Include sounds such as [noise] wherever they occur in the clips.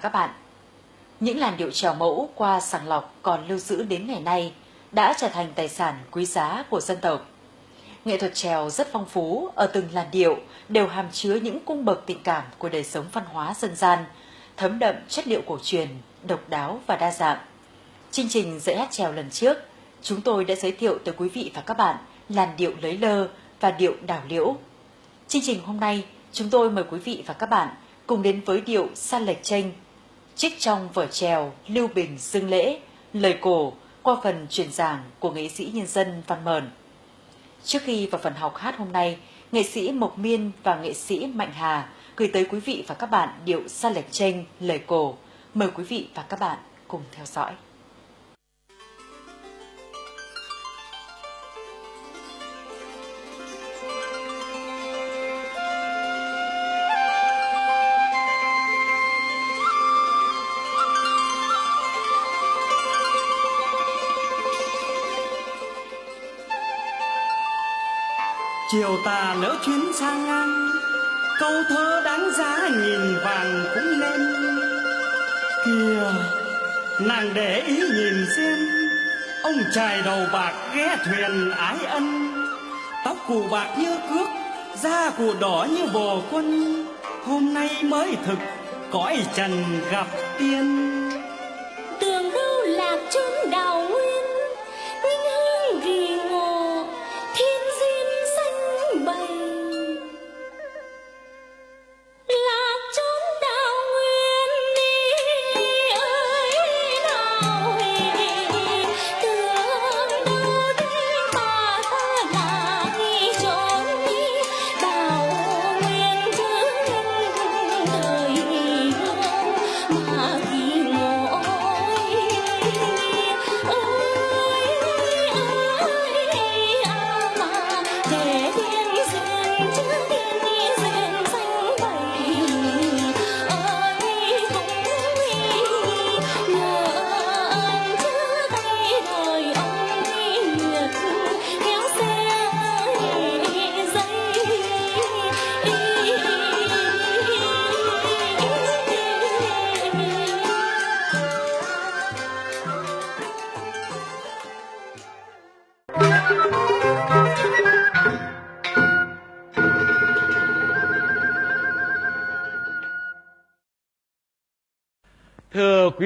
các bạn, những làn điệu trèo mẫu qua sàng lọc còn lưu giữ đến ngày nay đã trở thành tài sản quý giá của dân tộc. Nghệ thuật trèo rất phong phú, ở từng làn điệu đều hàm chứa những cung bậc tình cảm của đời sống văn hóa dân gian, thấm đậm chất liệu cổ truyền, độc đáo và đa dạng. Chương trình dạy hát trèo lần trước, chúng tôi đã giới thiệu tới quý vị và các bạn làn điệu lấy lơ và điệu đảo liễu. Chương trình hôm nay, chúng tôi mời quý vị và các bạn cùng đến với điệu Sa lệch chênh, trích trong vở trèo Lưu Bình Dương Lễ, lời cổ qua phần truyền giảng của nghệ sĩ nhân dân Văn Mờn. Trước khi vào phần học hát hôm nay, nghệ sĩ Mộc Miên và nghệ sĩ Mạnh Hà gửi tới quý vị và các bạn điệu Sa lệch tranh lời cổ. Mời quý vị và các bạn cùng theo dõi. Chiều tà lỡ chuyến sang ngang, câu thơ đáng giá nghìn vàng cũng nên kìa, nàng để ý nhìn xem, ông trài đầu bạc ghé thuyền ái ân. Tóc cụ bạc như cước, da cụ đỏ như bồ quân. Hôm nay mới thực, cõi trần gặp tiên.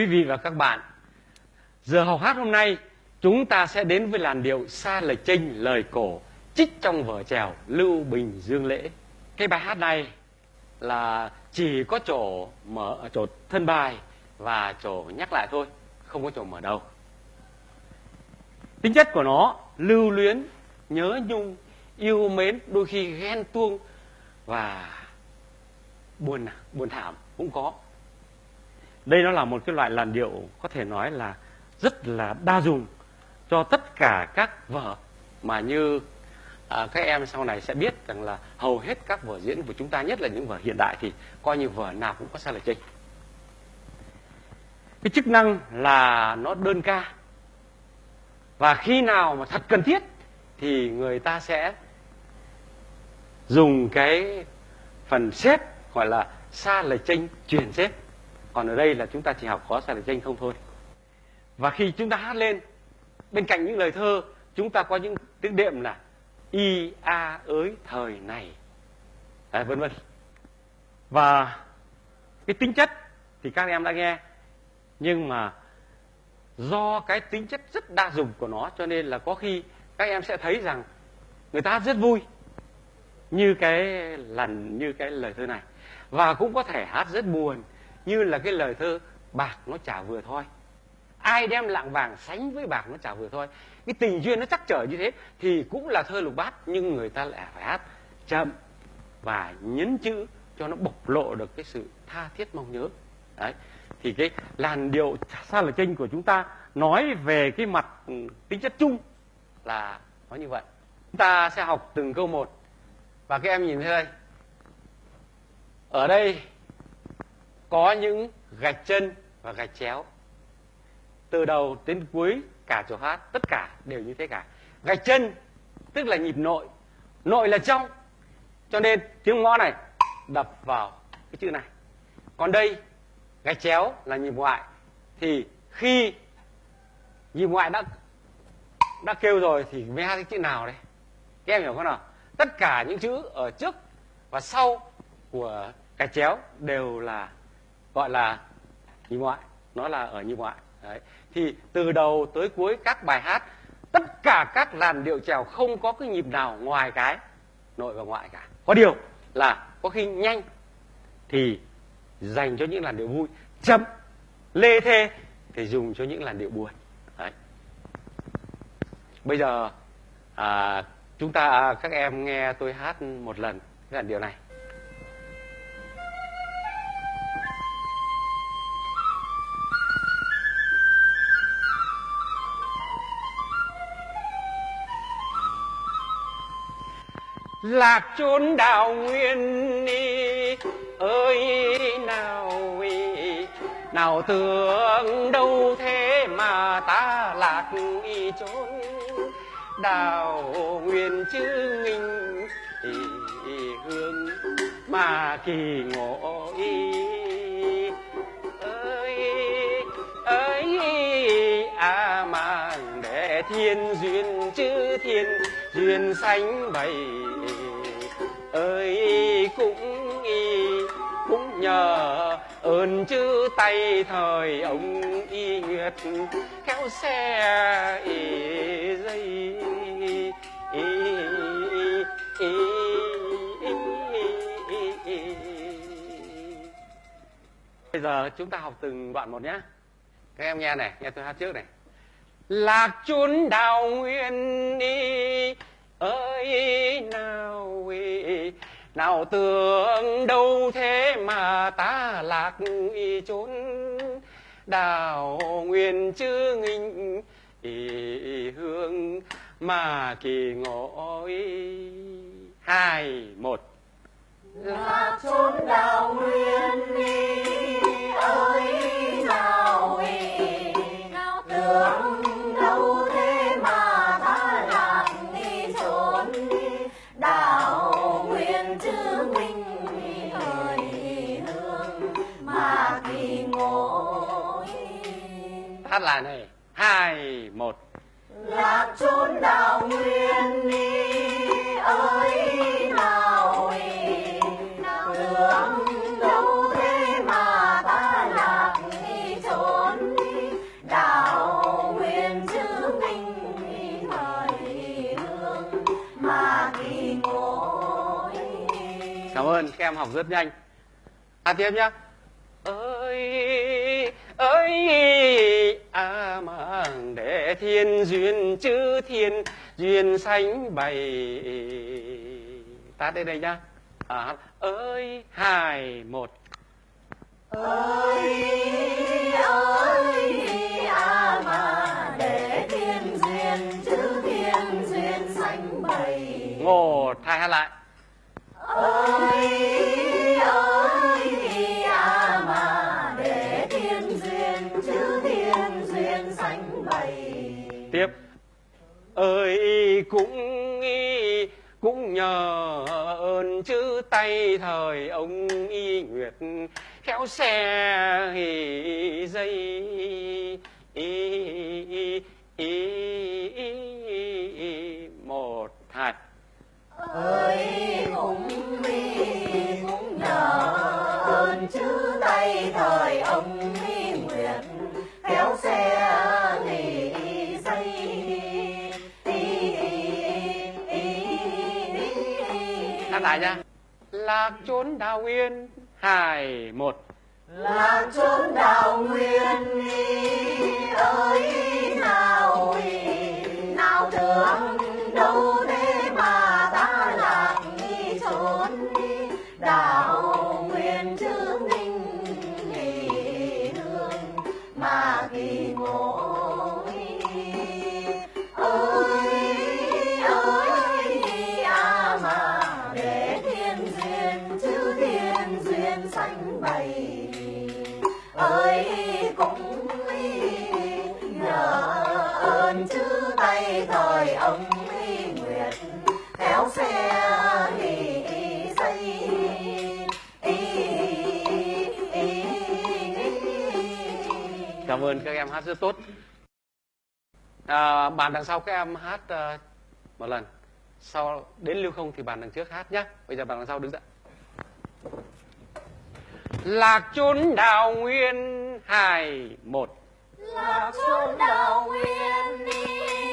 Quý vị và các bạn, giờ học hát hôm nay chúng ta sẽ đến với làn điệu xa lời chênh lời cổ trích trong vở trèo Lưu Bình Dương Lễ. Cái bài hát này là chỉ có chỗ mở chỗ thân bài và chỗ nhắc lại thôi, không có chỗ mở đầu. Tính chất của nó lưu luyến, nhớ nhung, yêu mến, đôi khi ghen tuông và buồn buồn thảm cũng có. Đây nó là một cái loại làn điệu có thể nói là rất là đa dùng cho tất cả các vở mà như à, các em sau này sẽ biết rằng là hầu hết các vở diễn của chúng ta nhất là những vở hiện đại thì coi như vở nào cũng có sai lệch chênh. Cái chức năng là nó đơn ca và khi nào mà thật cần thiết thì người ta sẽ dùng cái phần xếp gọi là xa lệch chênh truyền xếp còn ở đây là chúng ta chỉ học có sai lệch danh không thôi. Và khi chúng ta hát lên bên cạnh những lời thơ chúng ta có những tiếng đệm là y a ới thời này. À, vân vân. Và cái tính chất thì các em đã nghe nhưng mà do cái tính chất rất đa dụng của nó cho nên là có khi các em sẽ thấy rằng người ta hát rất vui như cái lần như cái lời thơ này. Và cũng có thể hát rất buồn như là cái lời thơ, bạc nó chả vừa thôi. Ai đem lạng vàng sánh với bạc nó chả vừa thôi. Cái tình duyên nó chắc trở như thế thì cũng là thơ lục bát, nhưng người ta lại phải hát chậm và nhấn chữ cho nó bộc lộ được cái sự tha thiết mong nhớ. Đấy, thì cái làn điệu xa là chênh của chúng ta nói về cái mặt ừ, tính chất chung là nó như vậy. Chúng ta sẽ học từng câu một. Và các em nhìn thấy đây. Ở đây có những gạch chân và gạch chéo. Từ đầu đến cuối, cả chỗ hát, tất cả đều như thế cả. Gạch chân, tức là nhịp nội. Nội là trong. Cho nên tiếng ngõ này đập vào cái chữ này. Còn đây, gạch chéo là nhịp ngoại. Thì khi nhịp ngoại đã đã kêu rồi thì mới hát cái chữ nào đấy các em hiểu không nào? Tất cả những chữ ở trước và sau của gạch chéo đều là gọi là nhị ngoại. Nó là ở nhị ngoại. Đấy. thì từ đầu tới cuối các bài hát tất cả các làn điệu trèo không có cái nhịp nào ngoài cái nội và ngoại cả. Có điều là có khi nhanh thì dành cho những làn điệu vui chậm lê thê thì dùng cho những làn điệu buồn. Đấy. bây giờ à, chúng ta à, các em nghe tôi hát một lần cái làn điệu này. Lạc chốn đào nguyên đi ơi nào ý, nào tưởng đâu thế mà ta lạc ý chốn đào nguyên chứ nghinh. Hương mà kỳ ngộ y ơi ơi à mang để thiên duyên chứ thiên duyên sánh bày ơi cũng y cũng nhờ. Ơn chữ tay thời ông y nguyệt kéo xe y dây. Y, y, y, bây giờ chúng ta học từng đoạn một nhé. Các em nghe này nghe tôi hát trước này. Lạc chốn đào nguyên đi ơi nào nào tưởng đâu thế mà ta lạc y chốn. Đào nguyên chư nghinh, y hương mà kỳ ngộ y hai, một. Lạc chốn đào nguyên đi, ơi, nào y nào tưởng lại này. Hai một. Lạc chốn đào nguyên đi ơi nào ý nào tưởng đâu thế mà ta lạc đi đào nguyên chữ minh thời hương mà kỳ ngộ cảm ơn các em học rất nhanh. Hát tiếp nhá. Ơi ơi A mang để thiên duyên chữ thiên duyên sánh bày. Ta đây đây nhá. À, ơi hai một. Ơi ơi a mà để thiên duyên chữ thiên duyên sánh bày ngồi thay hát lại. Ơi ơi cũng y cũng nhờ ơn chữ tay thời ông y nguyệt khéo xe hì dây. Y, y, y, y, một hạt ơi cũng y cũng nhờ ơn chữ tay thời ông lại nha. Lạc chốn đào nguyên hai một. Lạc chốn đào nguyên ơi. Duyên sánh bày. Ơi cũng nhờ ơn chữ tay thời ông nguyệt kéo xe nghỉ cảm ơn các em hát rất tốt. À, bàn đằng sau các em hát uh, một lần. Sau đến lưu không thì bàn đằng trước hát nhé bây giờ bàn đằng sau đứng dậy lạc chốn đào nguyên hài một. Lạc chốn đào nguyên đi.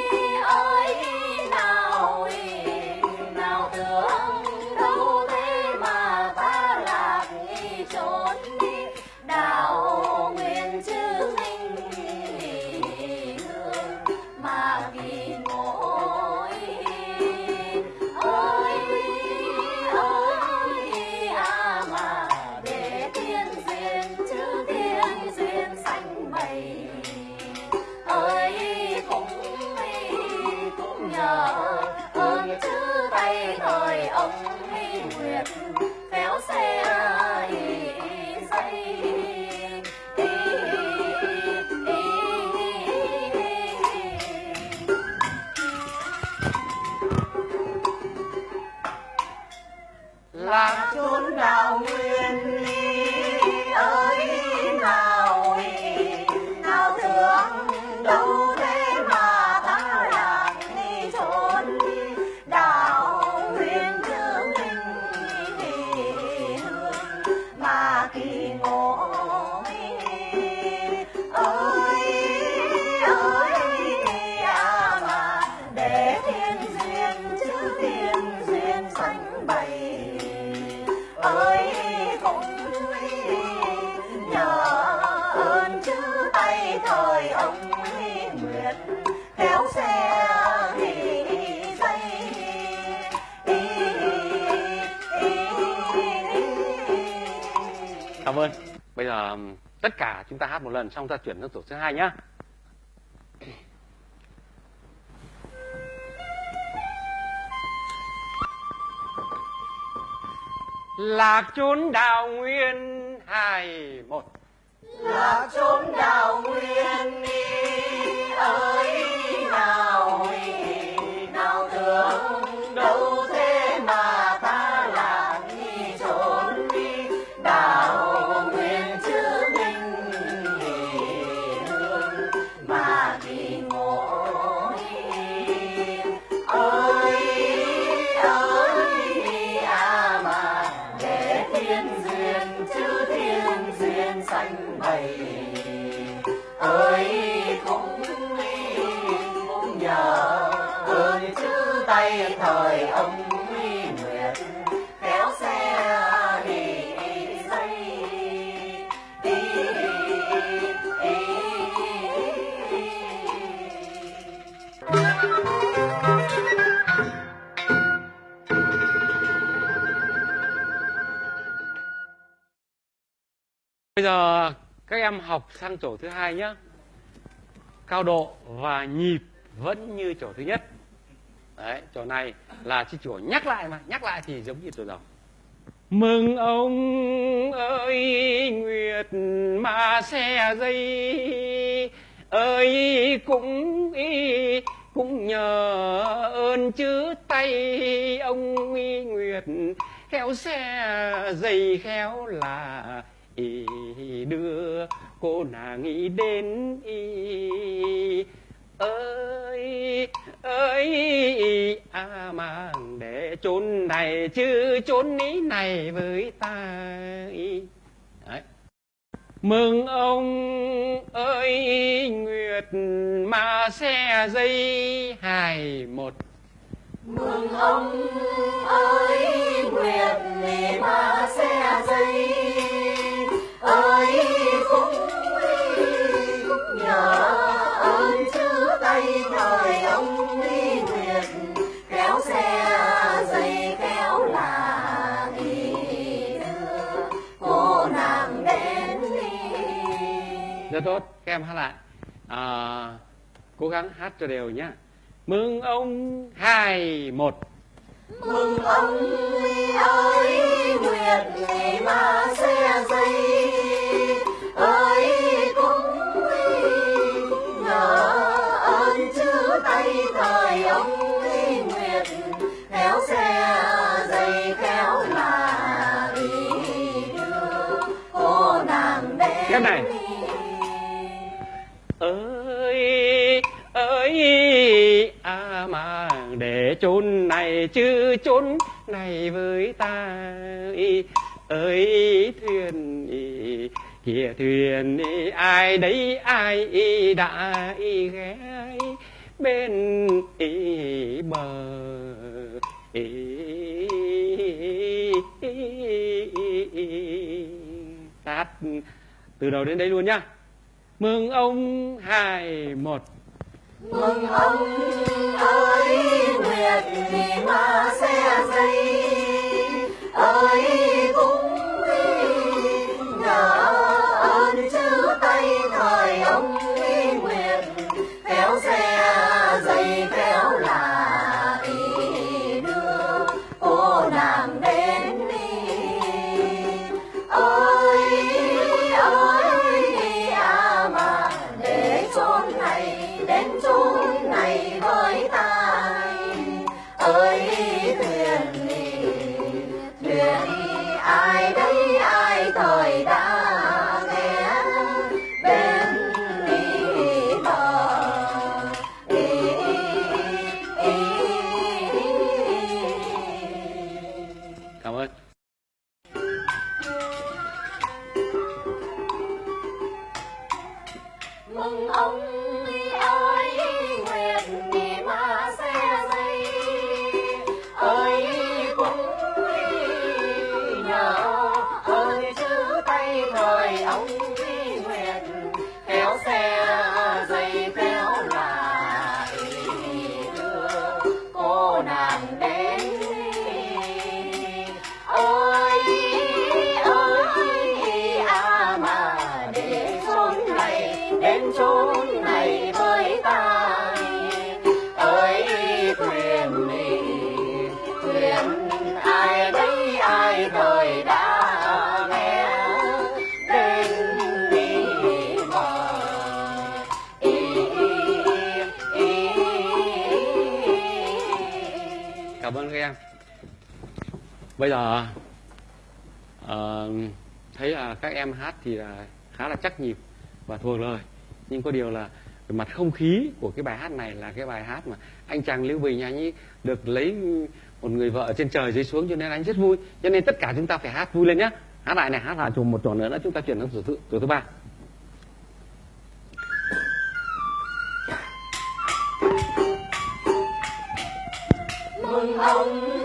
Cả chúng ta hát một lần, xong ta chuyển sang tổ thứ hai nhá. Lạc chốn đào nguyên hai một. Là chốn đào nguyên đi, ơi, nào nào tưởng đâu em học sang chỗ thứ hai nhé cao độ và nhịp vẫn như chỗ thứ nhất. Đấy, chỗ này là chi chỗ nhắc lại mà, nhắc lại thì giống như chỗ đầu mừng ông ơi, nguyệt mà xe dây. Ơi, cũng y, cũng nhờ ơn chữ tay. Ông nguyệt, khéo xe dây khéo là y đưa cô nàng nghĩ đến y ơi ơi à mang để chốn này chứ chốn ý này với ta ý. Đấy. mừng ông ơi, nguyệt mà xe dây hài một mừng ông ơi, nguyệt mà xe dây các em hát lại. À, cố gắng hát cho đều nhá. Mừng ông hai một. Mừng ông ơi nguyệt ngày mà xe dây chốn này chứ chốn này với ta ơi, thuyền kìa thuyền ai đấy, ai đã ghé bên bờ tát, từ đầu đến đây luôn nhá. Mừng ông hai một mừng ông ơi nguyệt vì ma xe dây ơi bây giờ uh, thấy là các em hát thì là khá là chắc nhịp và thuộc lời. Nhưng có điều là về mặt không khí của cái bài hát này là cái bài hát mà anh chàng lưu bình anh ấy được lấy một người vợ trên trời dưới xuống cho nên anh rất vui. Cho nên tất cả chúng ta phải hát vui lên nhé hát lại này hát lại chùm một trò nữa nữa chúng ta chuyển sang tổ thứ, tổ thứ ba. Mừng ông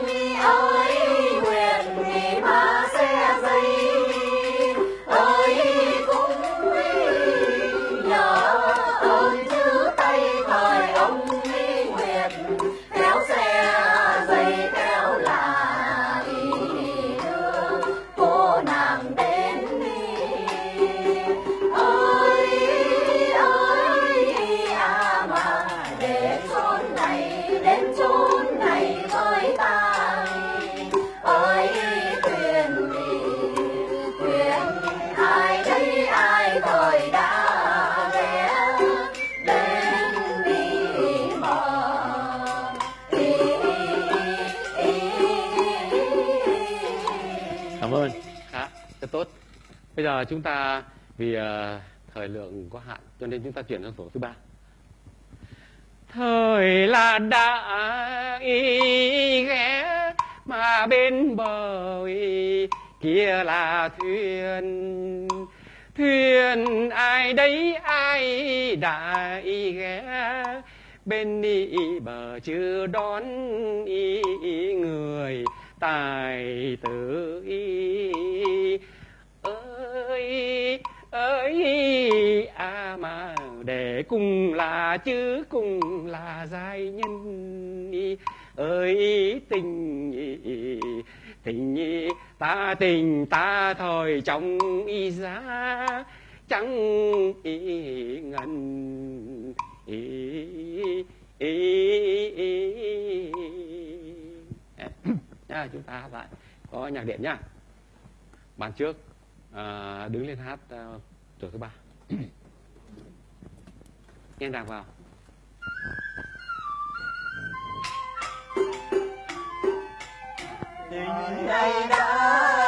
giờ chúng ta vì ờ, thời lượng có hạn cho nên chúng ta chuyển sang tổ thứ ba. Thời là đã ý ghé mà bên bờ ý, kia là thuyền. Thuyền ai đấy ai đã ý ghé bên đi bờ chưa đón ý người tài tử ý ơi a à mà để cùng là chứ cùng là giai nhân. Ơi tình tình ta tình ta thôi trong y giá. Chẳng y ngần y, y, y, Nha, chúng ta lại có nhạc điện nhá. Bàn trước à, đứng lên hát à, tổ thứ ba. [coughs] Nghe đạc vào. Tình này đã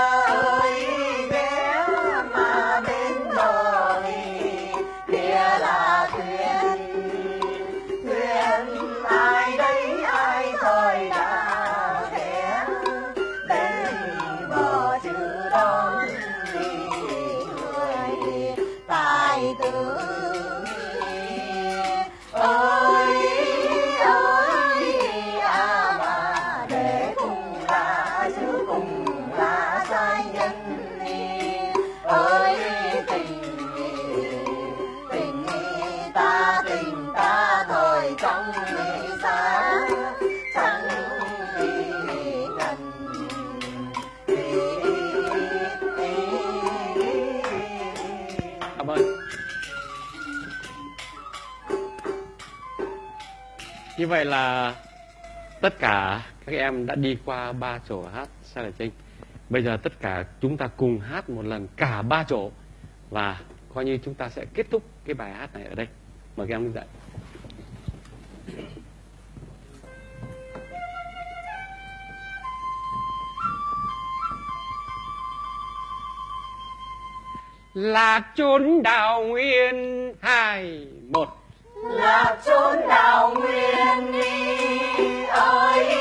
như vậy là tất cả các em đã đi qua ba chỗ hát sai lệch trinh bây giờ tất cả chúng ta cùng hát một lần cả ba chỗ và coi như chúng ta sẽ kết thúc cái bài hát này ở đây. Mời các em đứng dậy. Là chốn đào nguyên hai một là chốn đào nguyên đi ơi.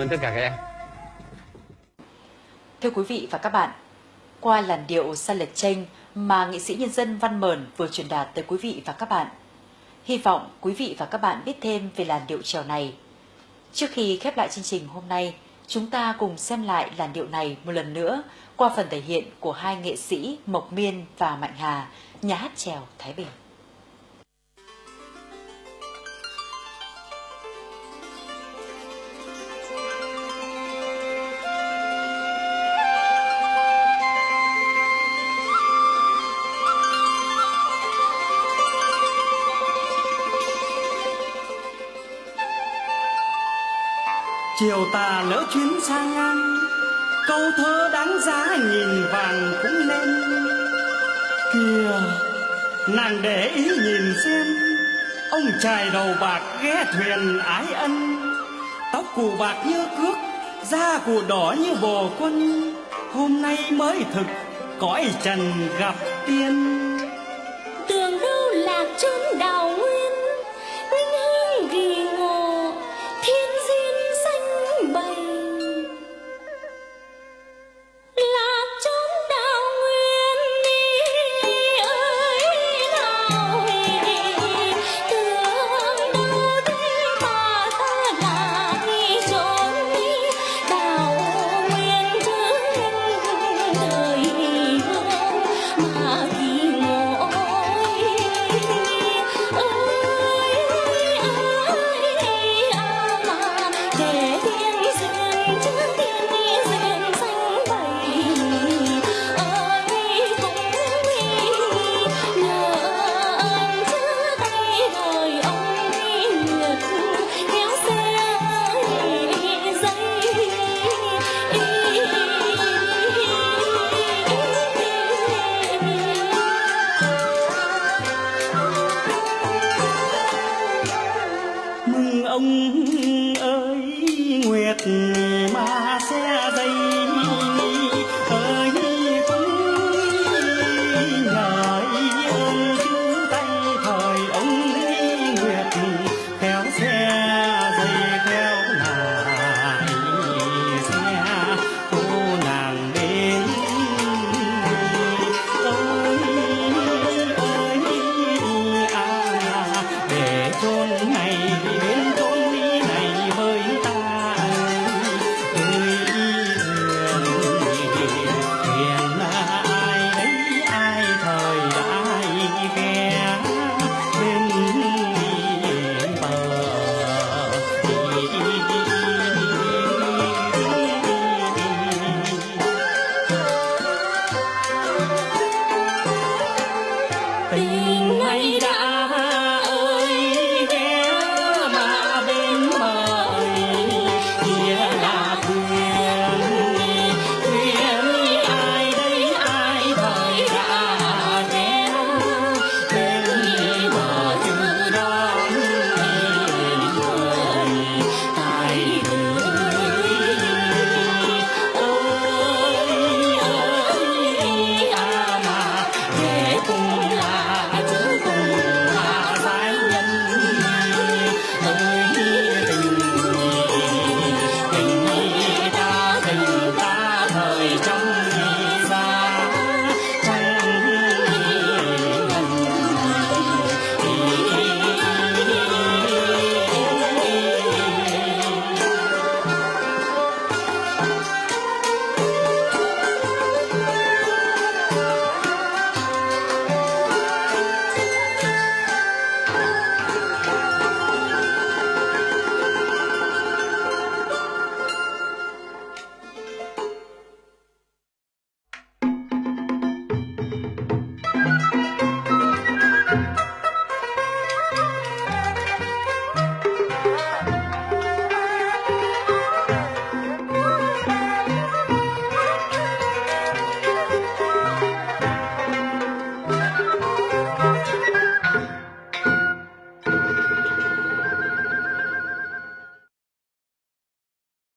Ơn tất cả các em Thưa quý vị và các bạn, qua làn điệu sa lệch tranh mà nghệ sĩ nhân dân Văn Mờn vừa truyền đạt tới quý vị và các bạn, hy vọng quý vị và các bạn biết thêm về làn điệu trèo này. Trước khi khép lại chương trình hôm nay, chúng ta cùng xem lại làn điệu này một lần nữa qua phần thể hiện của hai nghệ sĩ Mộc Miên và Mạnh Hà, nhà hát trèo Thái Bình. Chiều tà lỡ chuyến sang ngang, câu thơ đáng giá nhìn vàng cũng nên kìa, nàng để ý nhìn xem, ông chài đầu bạc ghé thuyền ái ân. Tóc cụ bạc như cước, da cụ đỏ như bồ quân. Hôm nay mới thực, cõi trần gặp tiên.